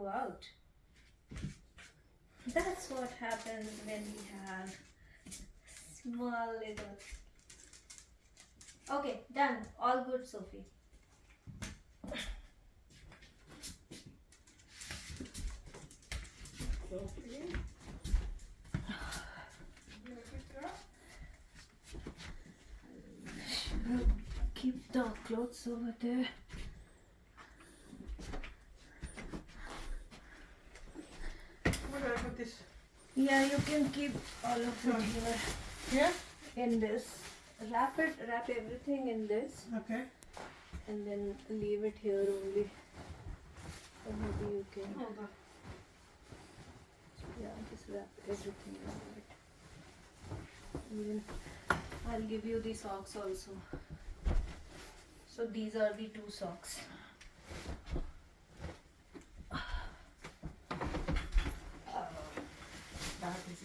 Go out. That's what happens when we have small little. Okay, done. All good, Sophie. Sophie? Keep the clothes over there. Yeah, you can keep all of it here Here? in this. Wrap it, wrap everything in this, Okay. and then leave it here only. Or maybe you can, Hold on. yeah, just wrap everything around it. And then I'll give you the socks also. So these are the two socks.